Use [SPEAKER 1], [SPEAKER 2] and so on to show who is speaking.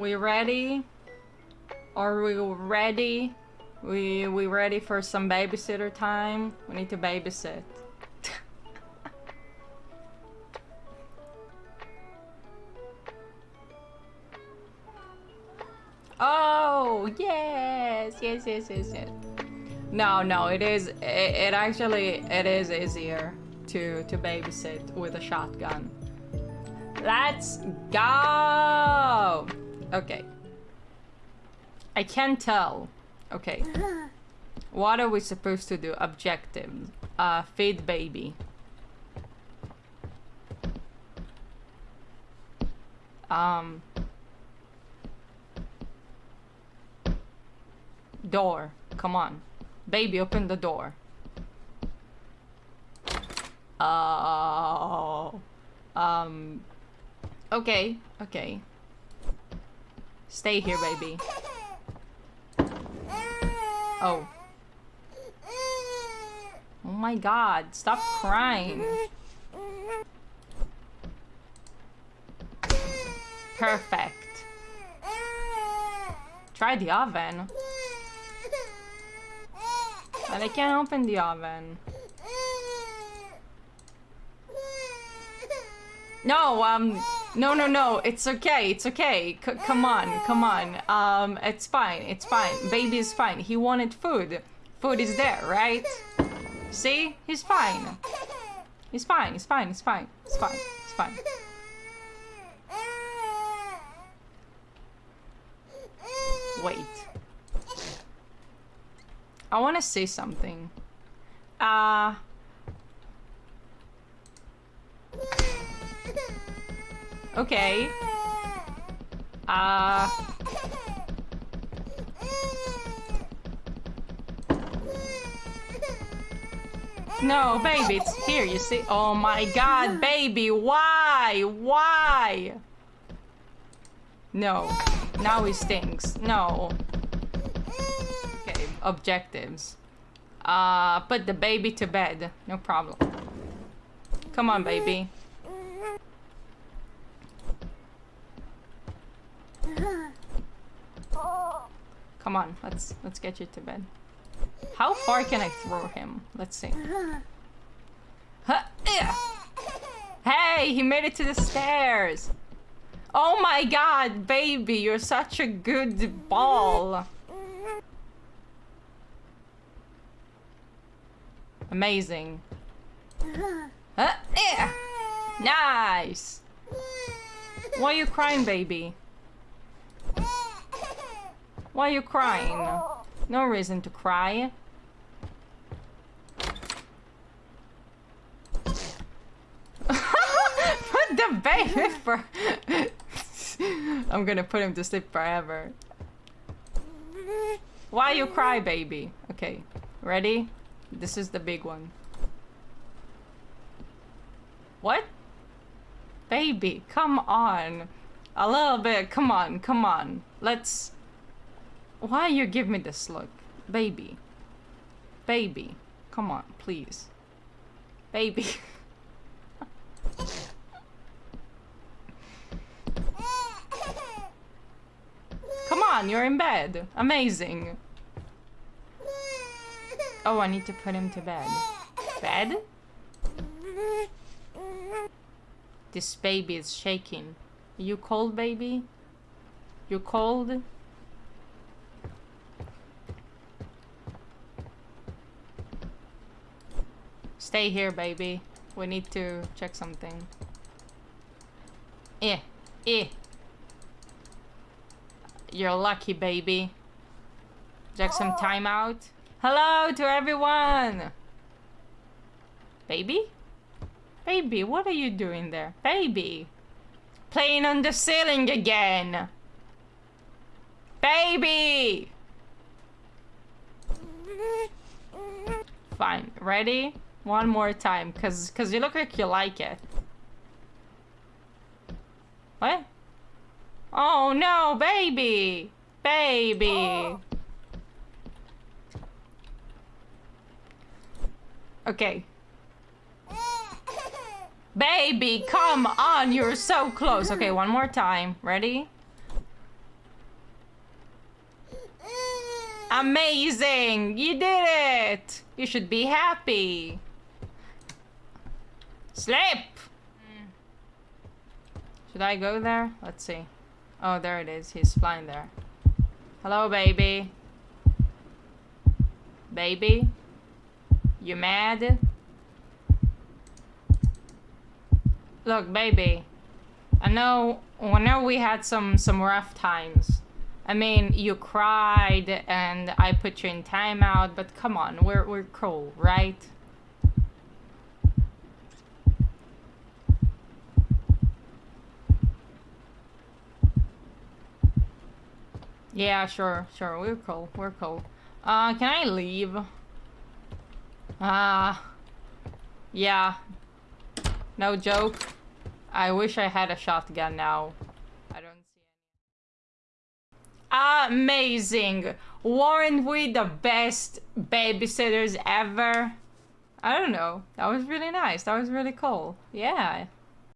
[SPEAKER 1] We ready? Are we ready? We we ready for some babysitter time? We need to babysit. oh yes, yes, yes, yes, yes. No, no, it is. It, it actually it is easier to to babysit with a shotgun. Let's go. Okay. I can't tell. Okay. What are we supposed to do? Objective. Uh, feed baby. Um. Door. Come on. Baby, open the door. Oh. Um. Okay, okay. Stay here, baby. Oh. Oh my god, stop crying. Perfect. Try the oven. But I can't open the oven. No, um, no, no, no, it's okay, it's okay. C come on, come on. Um, it's fine, it's fine. Baby is fine. He wanted food. Food is there, right? See? He's fine. He's fine, he's fine, he's fine. He's fine, it's fine. Wait. I want to say something. Uh... Okay. Uh... No, baby, it's here, you see? Oh my god, baby, why? Why? No. Now he stinks. No. Okay, objectives. Uh, put the baby to bed. No problem. Come on, baby. Come on, let's let's get you to bed. How far can I throw him? Let's see. Hey, he made it to the stairs. Oh my god, baby, you're such a good ball. Amazing. Nice. Why are you crying, baby? Why are you crying? No reason to cry. put the baby for... I'm gonna put him to sleep forever. Why you cry, baby? Okay, ready? This is the big one. What? Baby, come on. A little bit, come on, come on. Let's... Why you give me this look? Baby. Baby. Come on, please. Baby. Come on, you're in bed. Amazing. Oh, I need to put him to bed. Bed? This baby is shaking. You cold, baby? You cold? Stay here, baby. We need to check something. Eh. Eh. You're lucky, baby. Check some time out. Hello to everyone! Baby? Baby, what are you doing there? Baby! Playing on the ceiling again! Baby! Fine, ready? One more time, cause, cause you look like you like it. What? Oh no, baby! Baby! Okay. Baby, come on, you're so close. Okay, one more time. Ready? Amazing! You did it! You should be happy. Sleep! Mm. Should I go there? Let's see. Oh, there it is. He's flying there. Hello, baby. Baby? You mad? Look, baby. I know, I know we had some, some rough times. I mean, you cried and I put you in timeout, but come on, we're, we're cool, right? Yeah, sure, sure, we're cool, we're cool. Uh, can I leave? Ah, uh, yeah. No joke. I wish I had a shotgun now. I don't see any. Amazing! Weren't we the best babysitters ever? I don't know. That was really nice. That was really cool. Yeah.